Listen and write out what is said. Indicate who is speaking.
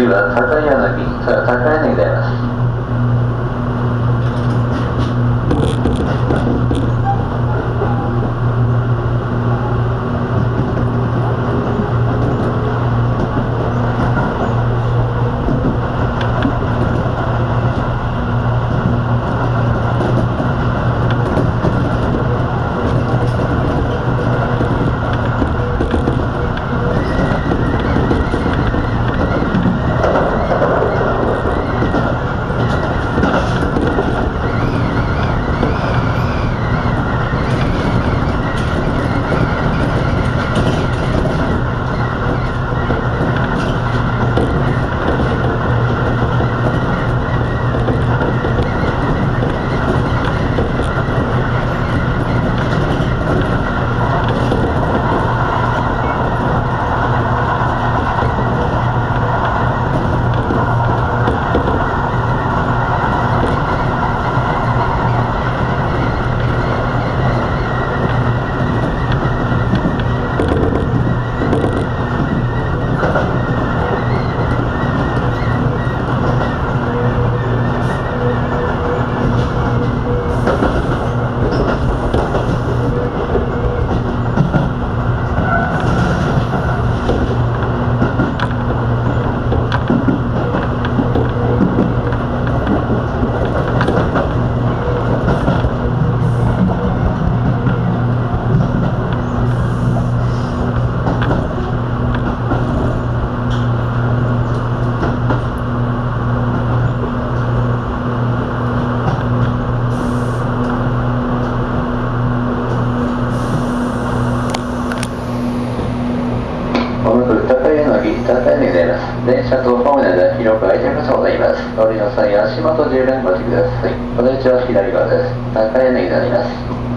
Speaker 1: 次は高柳高柳であります。電車とホームの間広く開いているそうでいます。乗りの際足元十分ご注意ください。お出口は左側です。高柳になります。